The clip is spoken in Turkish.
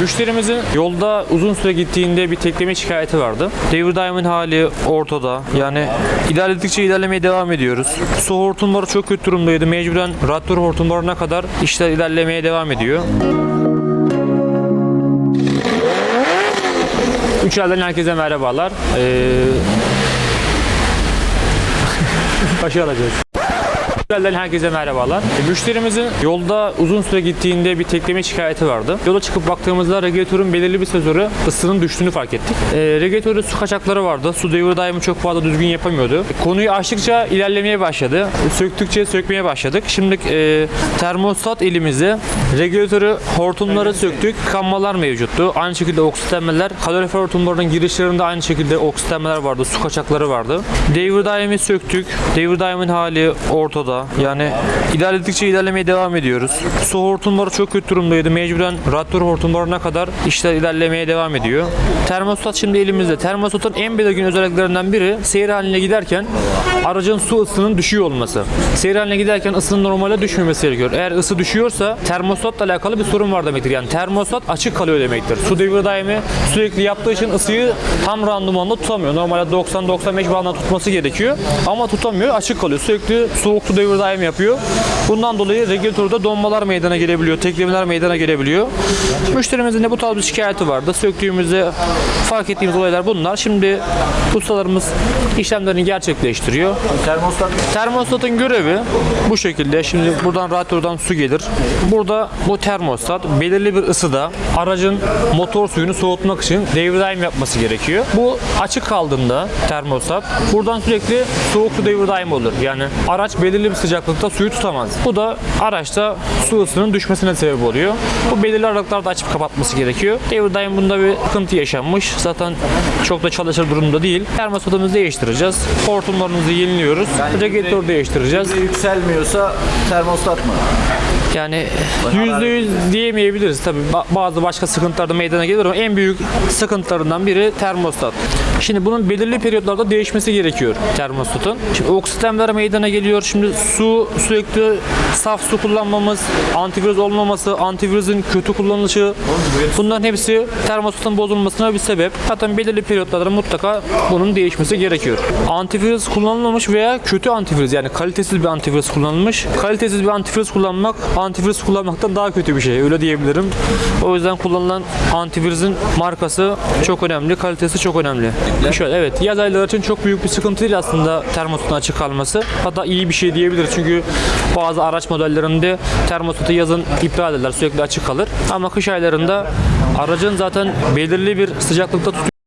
Müşterimizin yolda uzun süre gittiğinde bir tekleme şikayeti vardı. Devir daimin hali ortada. Yani ilerledikçe ilerlemeye devam ediyoruz. Su hortumları çok kötü durumdaydı. Mecburen radyatör hortumlarına kadar işler ilerlemeye devam ediyor. Üç elden herkese merhabalar. Ee... Başı. Elden herkese merhabalar. E, Müşterimizin yolda uzun süre gittiğinde bir tekleme şikayeti vardı. Yola çıkıp baktığımızda regülatörün belirli bir sezonu ısının düştüğünü fark ettik. E, regülatörde su kaçakları vardı. Su devir daimi çok fazla düzgün yapamıyordu. E, konuyu açtıkça ilerlemeye başladı. E, söktükçe sökmeye başladık. Şimdi e, termostat elimizde. Regülatörü hortumları söktük. Kanmalar mevcuttu. Aynı şekilde oksitlenmeler. Kalorifer hortumlarının girişlerinde aynı şekilde oksitlenmeler vardı. Su kaçakları vardı. Devir daimi söktük. Devir daimin hali ortada. Yani ilerledikçe ilerlemeye devam ediyoruz. Su hortumları çok kötü durumdaydı. Mecburen radyatör hortumlarına kadar işler ilerlemeye devam ediyor. Termostat şimdi elimizde. Termostatın en belirgin özelliklerinden biri seyir haline giderken aracın su ısının düşüyor olması. Seyir haline giderken ısının normale düşmemesi gerekiyor. Eğer ısı düşüyorsa termostatla alakalı bir sorun var demektir. Yani termostat açık kalıyor demektir. Su devir daimi sürekli yaptığı için ısıyı tam randımanla tutamıyor. Normalde 90-95 bandında tutması gerekiyor. Ama tutamıyor. Açık kalıyor. Sürekli soğuk su devir daim yapıyor. Bundan dolayı regülatörde donmalar meydana gelebiliyor. Teklemeler meydana gelebiliyor. Müşterimizin de bu tarz bir şikayeti vardı. Söktüğümüzde fark ettiğimiz olaylar bunlar. Şimdi ustalarımız işlemlerini gerçekleştiriyor. Termostat Termostatın görevi bu şekilde. Şimdi buradan radyatörden su gelir. Burada bu termostat belirli bir ısıda aracın motor suyunu soğutmak için daim yapması gerekiyor. Bu açık kaldığında termostat buradan sürekli soğuk su devir daim olur. Yani araç belirli bir sıcaklıkta suyu tutamaz. Bu da araçta su ısının düşmesine sebep oluyor. Bu belirli aralıklarda açıp kapatması gerekiyor. Devir daim bunda bir sıkıntı yaşanmış. Zaten çok da çalışır durumda değil. Termostatımızı değiştireceğiz. Hortumlarımızı yeniliyoruz. Regülatör değiştireceğiz. yükselmiyorsa termostat mı? Yani %100 diyemeyebiliriz tabii. Ba- Bazı başka sıkıntılar da meydana gelir ama en büyük sıkıntılarından biri termostat. Şimdi bunun belirli periyotlarda değişmesi gerekiyor termostatın. Şimdi oksitlenmeler meydana geliyor. Şimdi su sürekli saf su kullanmamız, antivirüs olmaması, antivirüsün kötü kullanılışı bunların hepsi termostatın bozulmasına bir sebep. Zaten belirli periyotlarda mutlaka bunun değişmesi gerekiyor. Antivirüs kullanılmamış veya kötü antivirüs yani kalitesiz bir antivirüs kullanılmış. Kalitesiz bir antivirüs kullanmak antivirüs kullanmaktan daha kötü bir şey öyle diyebilirim. O yüzden kullanılan antivirüsün markası çok önemli, kalitesi çok önemli. Şöyle evet yaz ayları için çok büyük bir sıkıntı değil aslında termostatın açık kalması. Hatta iyi bir şey diyebiliriz çünkü bazı araç modellerinde termostatı yazın iptal ederler sürekli açık kalır. Ama kış aylarında aracın zaten belirli bir sıcaklıkta tutuyor